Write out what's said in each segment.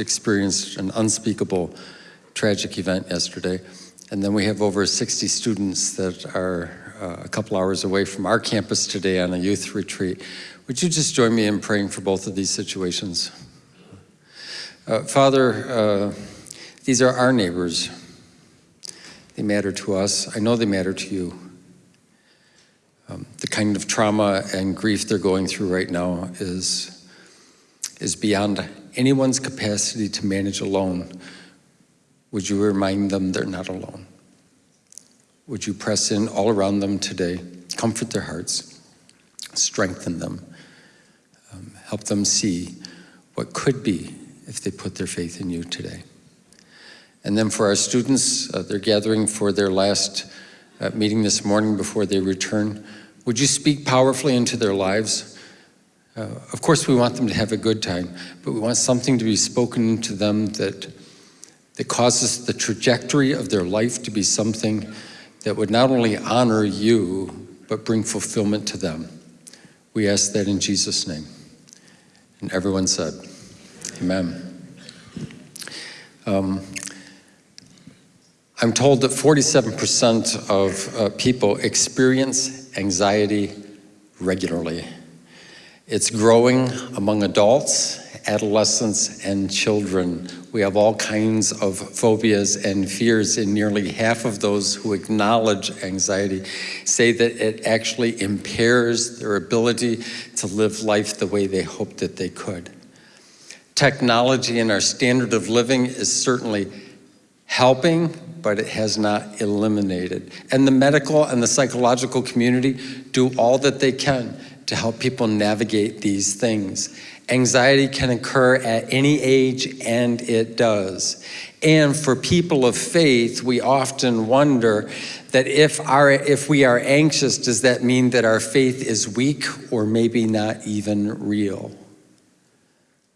experienced an unspeakable tragic event yesterday. And then we have over 60 students that are uh, a couple hours away from our campus today on a youth retreat. Would you just join me in praying for both of these situations? Uh, Father, uh, these are our neighbors. They matter to us. I know they matter to you. Um, the kind of trauma and grief they're going through right now is, is beyond anyone's capacity to manage alone, would you remind them they're not alone? Would you press in all around them today, comfort their hearts, strengthen them, um, help them see what could be if they put their faith in you today. And then for our students, uh, they're gathering for their last uh, meeting this morning before they return. Would you speak powerfully into their lives? Uh, of course, we want them to have a good time, but we want something to be spoken to them that, that causes the trajectory of their life to be something that would not only honor you, but bring fulfillment to them. We ask that in Jesus' name. And everyone said, Amen. Um, I'm told that 47% of uh, people experience anxiety regularly. It's growing among adults, adolescents, and children. We have all kinds of phobias and fears, and nearly half of those who acknowledge anxiety say that it actually impairs their ability to live life the way they hoped that they could. Technology and our standard of living is certainly helping, but it has not eliminated. And the medical and the psychological community do all that they can to help people navigate these things. Anxiety can occur at any age, and it does. And for people of faith, we often wonder that if, our, if we are anxious, does that mean that our faith is weak or maybe not even real?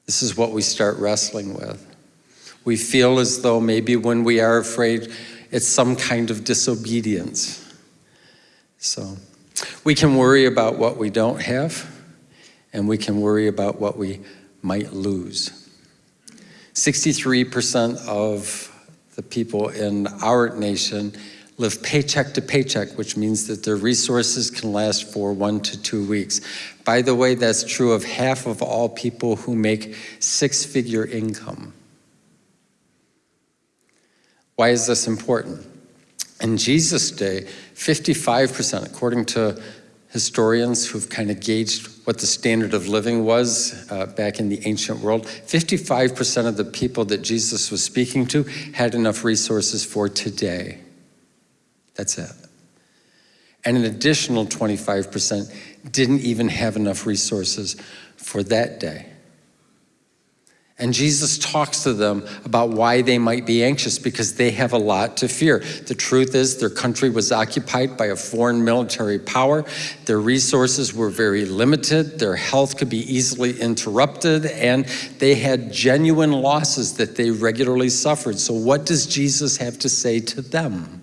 This is what we start wrestling with. We feel as though maybe when we are afraid, it's some kind of disobedience. So. We can worry about what we don't have, and we can worry about what we might lose. 63% of the people in our nation live paycheck to paycheck, which means that their resources can last for one to two weeks. By the way, that's true of half of all people who make six-figure income. Why is this important? In Jesus' day, 55%, according to historians who've kind of gauged what the standard of living was uh, back in the ancient world, 55% of the people that Jesus was speaking to had enough resources for today. That's it. And an additional 25% didn't even have enough resources for that day. And Jesus talks to them about why they might be anxious because they have a lot to fear. The truth is their country was occupied by a foreign military power. Their resources were very limited. Their health could be easily interrupted and they had genuine losses that they regularly suffered. So what does Jesus have to say to them?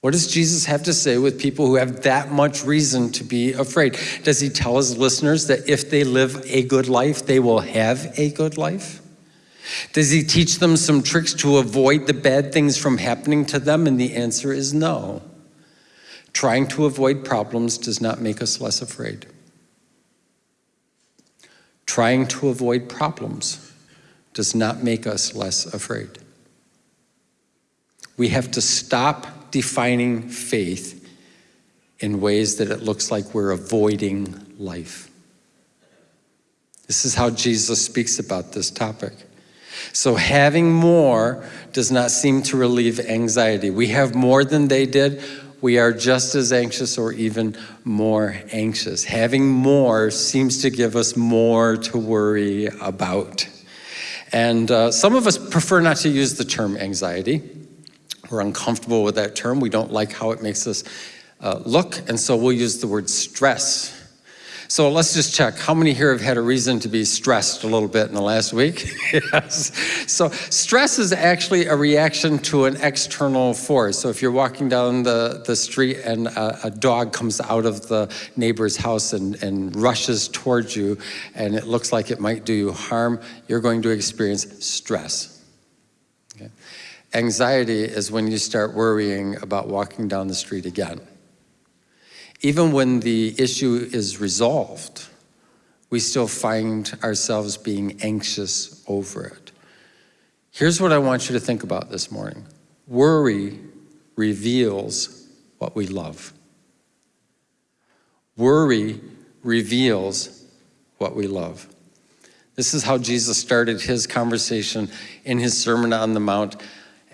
What does Jesus have to say with people who have that much reason to be afraid? Does he tell his listeners that if they live a good life, they will have a good life? Does he teach them some tricks to avoid the bad things from happening to them? And the answer is no. Trying to avoid problems does not make us less afraid. Trying to avoid problems does not make us less afraid. We have to stop defining faith in ways that it looks like we're avoiding life. This is how Jesus speaks about this topic. So having more does not seem to relieve anxiety. We have more than they did. We are just as anxious or even more anxious. Having more seems to give us more to worry about. And uh, some of us prefer not to use the term anxiety. We're uncomfortable with that term. We don't like how it makes us uh, look, and so we'll use the word stress. So let's just check. How many here have had a reason to be stressed a little bit in the last week? yes. So stress is actually a reaction to an external force. So if you're walking down the, the street and a, a dog comes out of the neighbor's house and, and rushes towards you and it looks like it might do you harm, you're going to experience stress. Anxiety is when you start worrying about walking down the street again. Even when the issue is resolved, we still find ourselves being anxious over it. Here's what I want you to think about this morning. Worry reveals what we love. Worry reveals what we love. This is how Jesus started his conversation in his Sermon on the Mount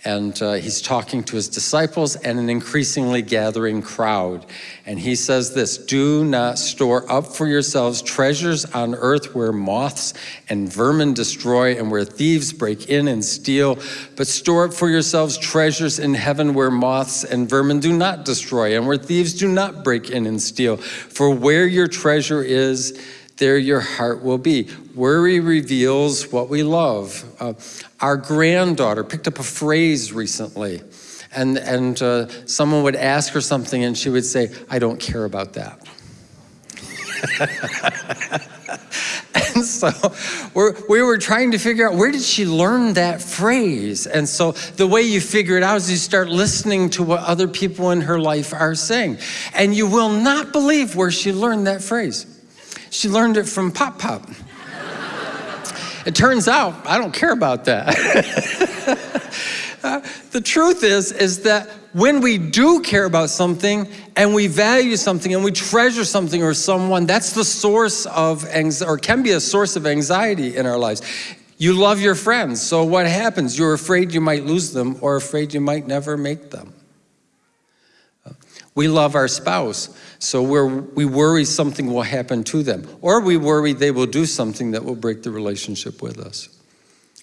and uh, he's talking to his disciples and an increasingly gathering crowd. And he says this, do not store up for yourselves treasures on earth where moths and vermin destroy and where thieves break in and steal, but store up for yourselves treasures in heaven where moths and vermin do not destroy and where thieves do not break in and steal. For where your treasure is, there your heart will be. Worry reveals what we love. Uh, our granddaughter picked up a phrase recently, and, and uh, someone would ask her something, and she would say, I don't care about that. and so we're, we were trying to figure out where did she learn that phrase? And so the way you figure it out is you start listening to what other people in her life are saying. And you will not believe where she learned that phrase. She learned it from Pop Pop. it turns out I don't care about that. uh, the truth is, is that when we do care about something and we value something and we treasure something or someone, that's the source of anxiety, or can be a source of anxiety in our lives. You love your friends, so what happens? You're afraid you might lose them or afraid you might never make them. We love our spouse, so we worry something will happen to them, or we worry they will do something that will break the relationship with us.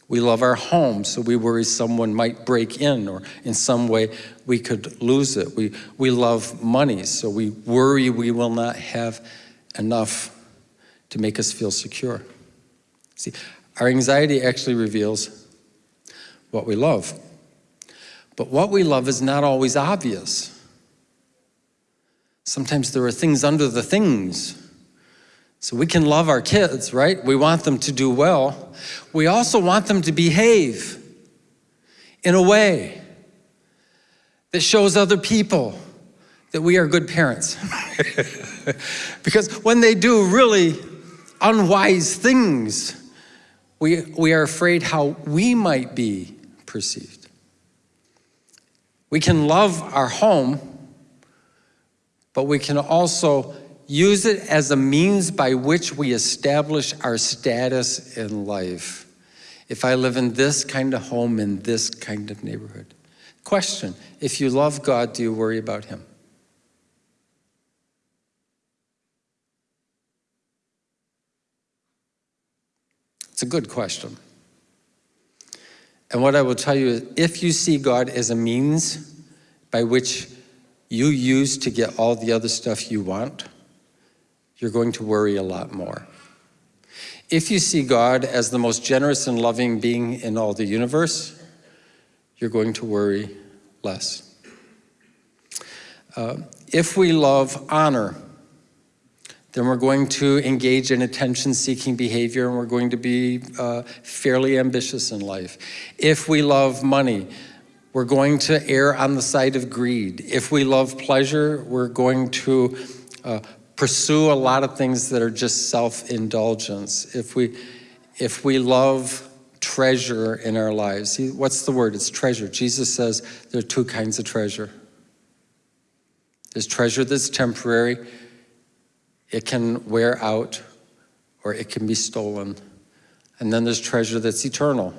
We love our home, so we worry someone might break in or in some way we could lose it. We, we love money, so we worry we will not have enough to make us feel secure. See, our anxiety actually reveals what we love. But what we love is not always obvious. Sometimes there are things under the things. So we can love our kids, right? We want them to do well. We also want them to behave in a way that shows other people that we are good parents. because when they do really unwise things, we, we are afraid how we might be perceived. We can love our home but we can also use it as a means by which we establish our status in life. If I live in this kind of home, in this kind of neighborhood. Question, if you love God, do you worry about him? It's a good question. And what I will tell you is if you see God as a means by which you use to get all the other stuff you want, you're going to worry a lot more. If you see God as the most generous and loving being in all the universe, you're going to worry less. Uh, if we love honor, then we're going to engage in attention-seeking behavior and we're going to be uh, fairly ambitious in life. If we love money, we're going to err on the side of greed. If we love pleasure, we're going to uh, pursue a lot of things that are just self-indulgence. If we, if we love treasure in our lives, what's the word? It's treasure. Jesus says there are two kinds of treasure. There's treasure that's temporary. It can wear out or it can be stolen. And then there's treasure that's eternal.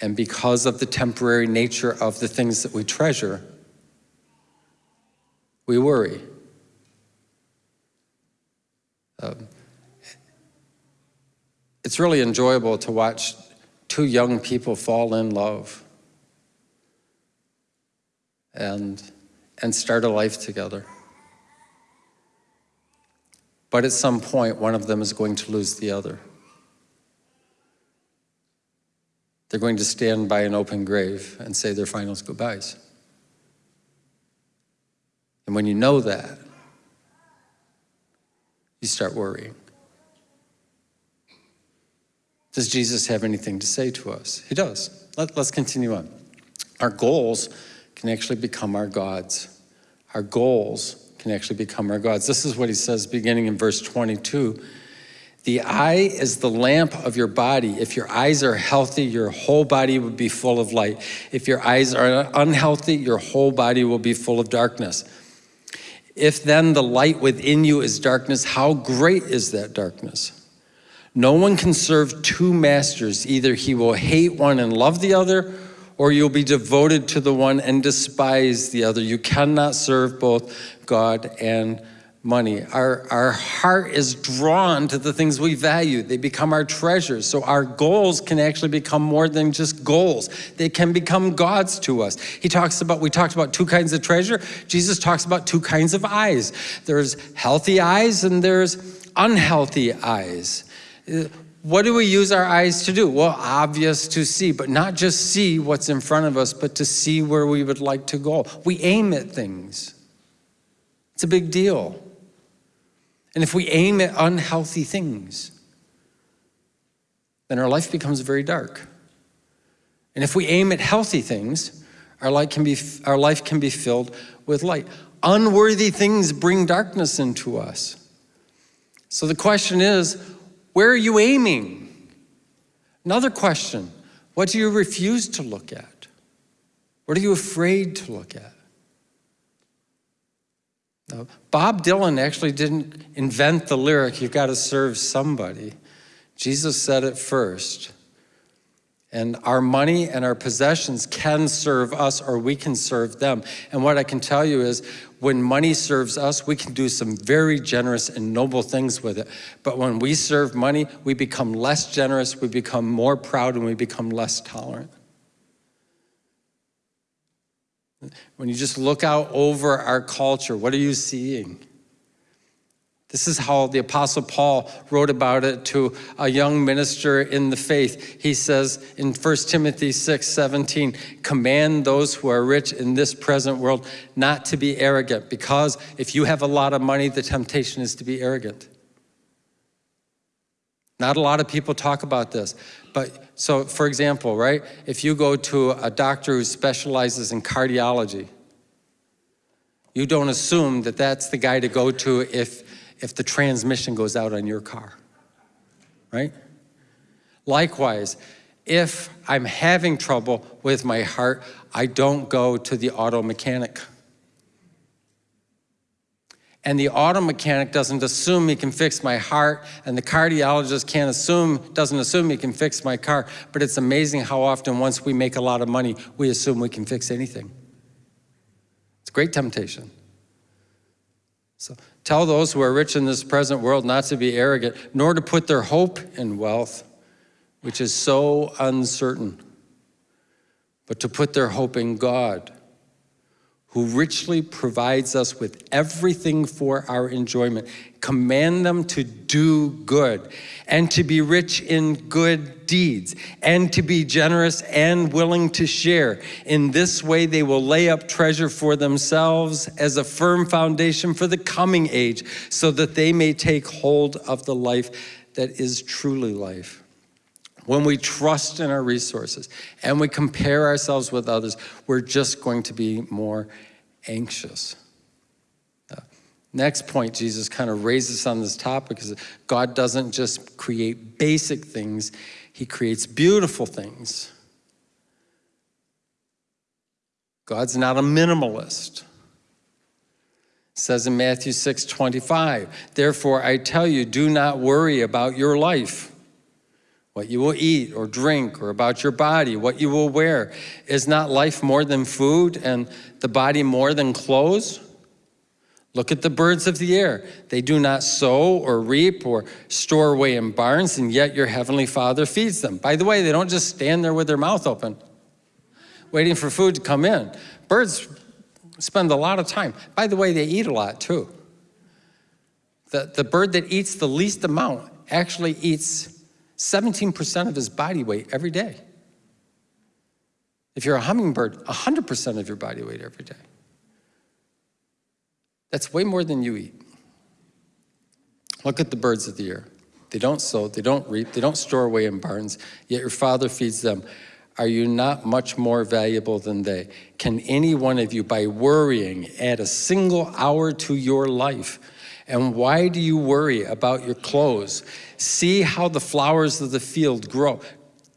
And because of the temporary nature of the things that we treasure, we worry. Um, it's really enjoyable to watch two young people fall in love and, and start a life together. But at some point, one of them is going to lose the other. They're going to stand by an open grave and say their final goodbyes. And when you know that, you start worrying. Does Jesus have anything to say to us? He does. Let, us continue on. Our goals can actually become our gods. Our goals can actually become our gods. This is what he says beginning in verse 22. The eye is the lamp of your body. If your eyes are healthy, your whole body will be full of light. If your eyes are unhealthy, your whole body will be full of darkness. If then the light within you is darkness, how great is that darkness? No one can serve two masters. Either he will hate one and love the other, or you'll be devoted to the one and despise the other. You cannot serve both God and money. Our, our heart is drawn to the things we value. They become our treasures. So our goals can actually become more than just goals. They can become gods to us. He talks about, we talked about two kinds of treasure. Jesus talks about two kinds of eyes. There's healthy eyes and there's unhealthy eyes. Uh, what do we use our eyes to do? Well, obvious to see, but not just see what's in front of us, but to see where we would like to go. We aim at things. It's a big deal. And if we aim at unhealthy things, then our life becomes very dark. And if we aim at healthy things, our life can be, our life can be filled with light. Unworthy things bring darkness into us. So the question is, where are you aiming? Another question, what do you refuse to look at? What are you afraid to look at? Now, Bob Dylan actually didn't invent the lyric, you've got to serve somebody. Jesus said it first. And our money and our possessions can serve us or we can serve them. And what I can tell you is when money serves us, we can do some very generous and noble things with it. But when we serve money, we become less generous, we become more proud, and we become less tolerant. When you just look out over our culture, what are you seeing? This is how the Apostle Paul wrote about it to a young minister in the faith. He says in 1 Timothy 6 17, command those who are rich in this present world not to be arrogant, because if you have a lot of money, the temptation is to be arrogant. Not a lot of people talk about this, but so for example, right, if you go to a doctor who specializes in cardiology, you don't assume that that's the guy to go to if, if the transmission goes out on your car, right? Likewise, if I'm having trouble with my heart, I don't go to the auto mechanic. And the auto mechanic doesn't assume he can fix my heart, and the cardiologist can't assume, doesn't assume he can fix my car. But it's amazing how often once we make a lot of money, we assume we can fix anything. It's a great temptation. So tell those who are rich in this present world not to be arrogant, nor to put their hope in wealth, which is so uncertain, but to put their hope in God who richly provides us with everything for our enjoyment. Command them to do good and to be rich in good deeds and to be generous and willing to share. In this way, they will lay up treasure for themselves as a firm foundation for the coming age so that they may take hold of the life that is truly life when we trust in our resources and we compare ourselves with others, we're just going to be more anxious. Uh, next point, Jesus kind of raises on this topic is God doesn't just create basic things, he creates beautiful things. God's not a minimalist. It says in Matthew 6, 25, therefore I tell you, do not worry about your life what you will eat or drink, or about your body, what you will wear. Is not life more than food and the body more than clothes? Look at the birds of the air. They do not sow or reap or store away in barns, and yet your heavenly Father feeds them. By the way, they don't just stand there with their mouth open, waiting for food to come in. Birds spend a lot of time. By the way, they eat a lot too. The, the bird that eats the least amount actually eats 17% of his body weight every day. If you're a hummingbird, 100% of your body weight every day. That's way more than you eat. Look at the birds of the air. They don't sow, they don't reap, they don't store away in barns, yet your Father feeds them. Are you not much more valuable than they? Can any one of you, by worrying, add a single hour to your life? And why do you worry about your clothes? See how the flowers of the field grow.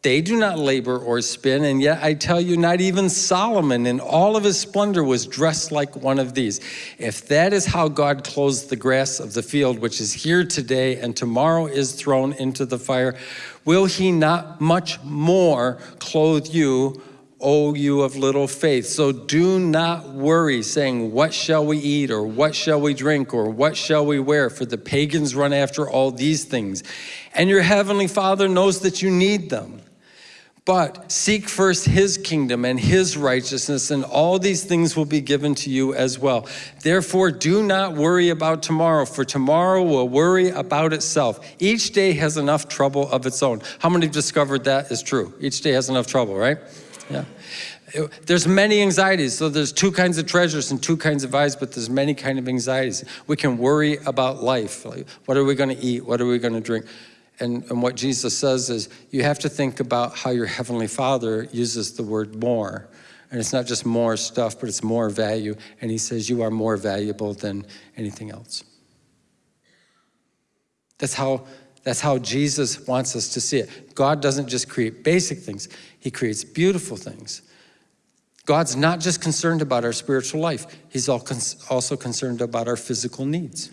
They do not labor or spin, and yet I tell you, not even Solomon in all of his splendor was dressed like one of these. If that is how God clothes the grass of the field, which is here today and tomorrow is thrown into the fire, will he not much more clothe you, O you of little faith? So do not worry, saying, What shall we eat, or what shall we drink, or what shall we wear? For the pagans run after all these things, and your heavenly Father knows that you need them. But seek first his kingdom and his righteousness, and all these things will be given to you as well. Therefore, do not worry about tomorrow, for tomorrow will worry about itself. Each day has enough trouble of its own. How many have discovered that is true? Each day has enough trouble, right? Yeah. There's many anxieties. So there's two kinds of treasures and two kinds of eyes, but there's many kind of anxieties. We can worry about life. Like, what are we going to eat? What are we going to drink? And, and what Jesus says is you have to think about how your Heavenly Father uses the word more. And it's not just more stuff, but it's more value. And he says you are more valuable than anything else. That's how, that's how Jesus wants us to see it. God doesn't just create basic things, he creates beautiful things. God's not just concerned about our spiritual life, he's also concerned about our physical needs.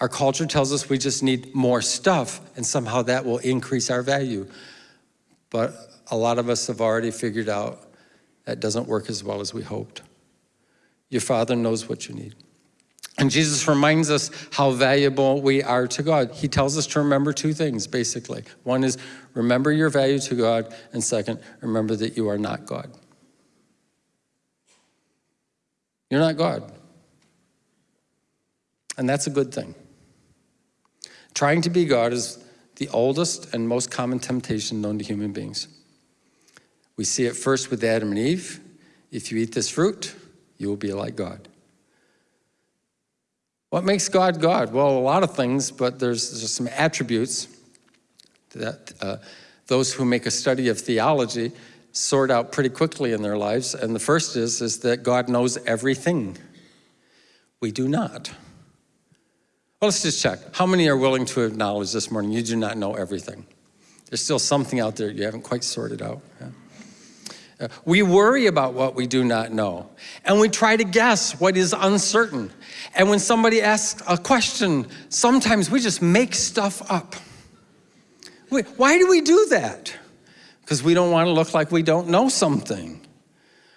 Our culture tells us we just need more stuff and somehow that will increase our value. But a lot of us have already figured out that doesn't work as well as we hoped. Your Father knows what you need. And Jesus reminds us how valuable we are to God. He tells us to remember two things, basically. One is remember your value to God, and second, remember that you are not God. You're not God. And that's a good thing. Trying to be God is the oldest and most common temptation known to human beings. We see it first with Adam and Eve. If you eat this fruit, you will be like God. What makes God God? Well, a lot of things, but there's, there's some attributes that uh, those who make a study of theology sort out pretty quickly in their lives. And the first is, is that God knows everything. We do not. Well, let's just check. How many are willing to acknowledge this morning you do not know everything? There's still something out there you haven't quite sorted out. Yeah. We worry about what we do not know, and we try to guess what is uncertain. And when somebody asks a question, sometimes we just make stuff up. why do we do that? Because we don't want to look like we don't know something.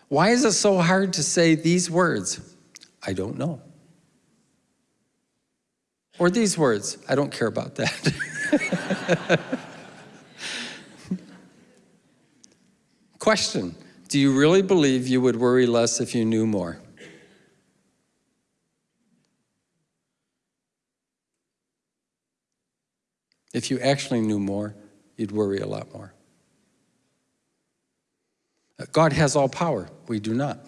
Why is it so hard to say these words? I don't know. Or these words, I don't care about that. Question, do you really believe you would worry less if you knew more? If you actually knew more, you'd worry a lot more. Uh, God has all power. We do not.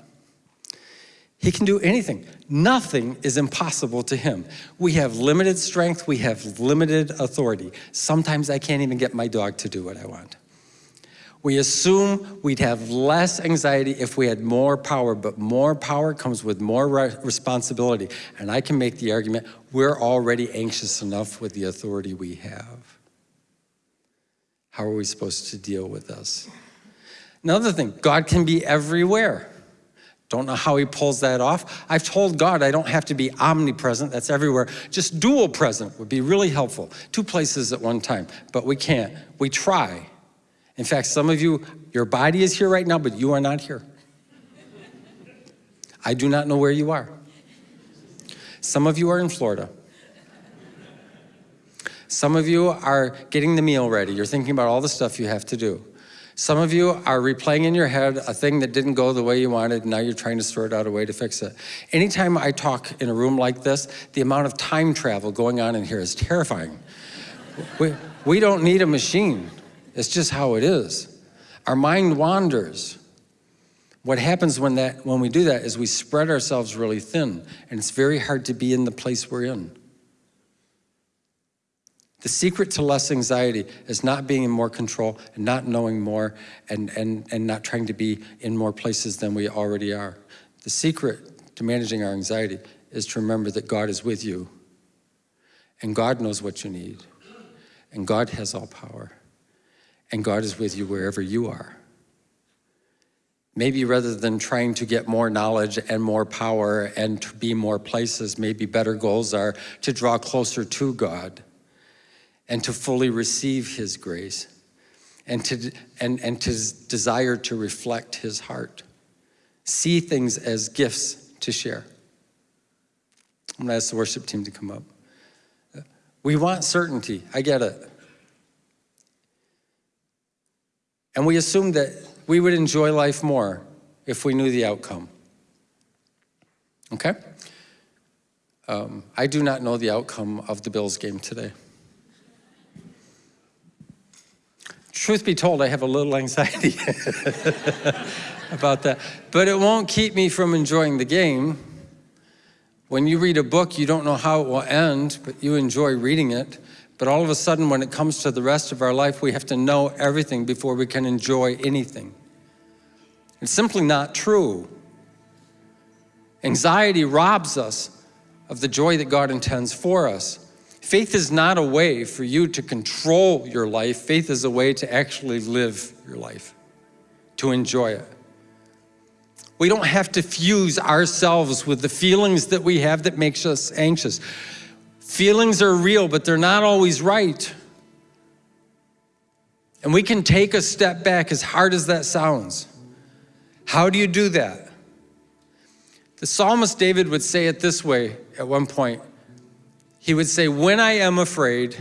He can do anything. Nothing is impossible to him. We have limited strength, we have limited authority. Sometimes I can't even get my dog to do what I want. We assume we'd have less anxiety if we had more power, but more power comes with more responsibility. And I can make the argument, we're already anxious enough with the authority we have. How are we supposed to deal with this? Another thing, God can be everywhere. Don't know how he pulls that off. I've told God I don't have to be omnipresent, that's everywhere. Just dual present would be really helpful. Two places at one time, but we can't. We try. In fact, some of you, your body is here right now, but you are not here. I do not know where you are. Some of you are in Florida. Some of you are getting the meal ready. You're thinking about all the stuff you have to do. Some of you are replaying in your head a thing that didn't go the way you wanted, and now you're trying to sort out a way to fix it. Anytime I talk in a room like this, the amount of time travel going on in here is terrifying. we, we don't need a machine. It's just how it is. Our mind wanders. What happens when, that, when we do that is we spread ourselves really thin, and it's very hard to be in the place we're in. The secret to less anxiety is not being in more control and not knowing more and, and, and not trying to be in more places than we already are. The secret to managing our anxiety is to remember that God is with you and God knows what you need and God has all power and God is with you wherever you are. Maybe rather than trying to get more knowledge and more power and to be more places, maybe better goals are to draw closer to God and to fully receive his grace and to, and, and to desire to reflect his heart. See things as gifts to share. I'm gonna ask the worship team to come up. We want certainty, I get it. And we assume that we would enjoy life more if we knew the outcome. Okay? Um, I do not know the outcome of the Bills game today. truth be told, I have a little anxiety about that. But it won't keep me from enjoying the game. When you read a book, you don't know how it will end, but you enjoy reading it. But all of a sudden, when it comes to the rest of our life, we have to know everything before we can enjoy anything. It's simply not true. Anxiety robs us of the joy that God intends for us. Faith is not a way for you to control your life. Faith is a way to actually live your life, to enjoy it. We don't have to fuse ourselves with the feelings that we have that makes us anxious. Feelings are real, but they're not always right. And we can take a step back as hard as that sounds. How do you do that? The psalmist David would say it this way at one point he would say, when I am afraid,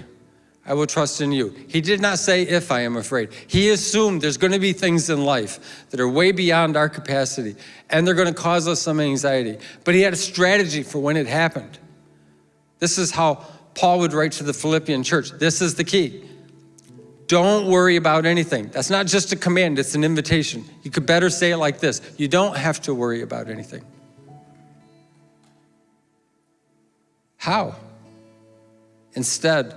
I will trust in you. He did not say if I am afraid. He assumed there's going to be things in life that are way beyond our capacity and they're going to cause us some anxiety. But he had a strategy for when it happened. This is how Paul would write to the Philippian church. This is the key. Don't worry about anything. That's not just a command, it's an invitation. You could better say it like this. You don't have to worry about anything. How? Instead,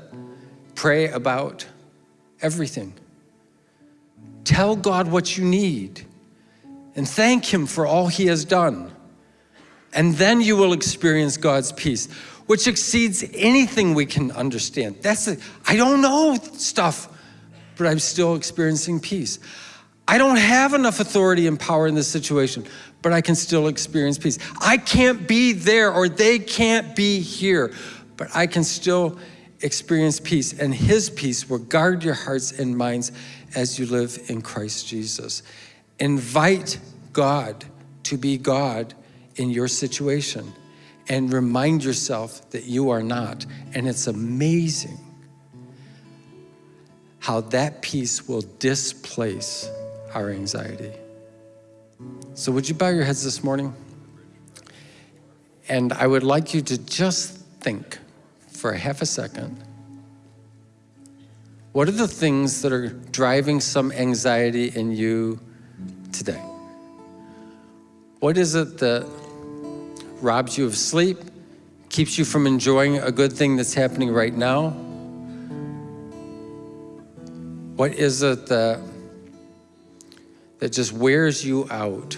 pray about everything. Tell God what you need and thank Him for all He has done. And then you will experience God's peace, which exceeds anything we can understand. That's it. I don't know stuff, but I'm still experiencing peace. I don't have enough authority and power in this situation, but I can still experience peace. I can't be there or they can't be here, but I can still experience peace, and his peace will guard your hearts and minds as you live in Christ Jesus. Invite God to be God in your situation and remind yourself that you are not. And it's amazing how that peace will displace our anxiety. So would you bow your heads this morning? And I would like you to just think for a half a second. What are the things that are driving some anxiety in you today? What is it that robs you of sleep, keeps you from enjoying a good thing that's happening right now? What is it that, that just wears you out?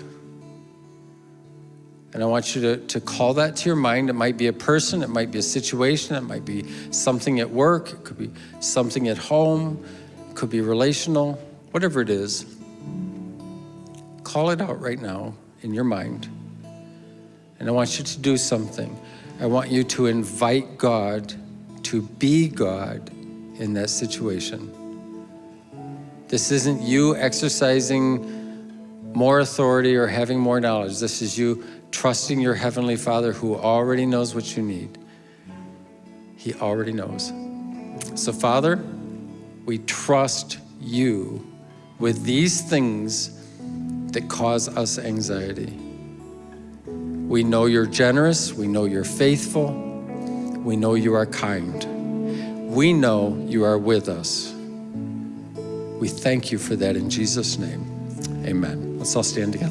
And I want you to, to call that to your mind. It might be a person, it might be a situation, it might be something at work, it could be something at home, it could be relational, whatever it is. Call it out right now in your mind. And I want you to do something. I want you to invite God to be God in that situation. This isn't you exercising more authority or having more knowledge. This is you trusting your Heavenly Father who already knows what you need. He already knows. So, Father, we trust you with these things that cause us anxiety. We know you're generous, we know you're faithful, we know you are kind. We know you are with us. We thank you for that in Jesus' name. Amen. Let's all stand together.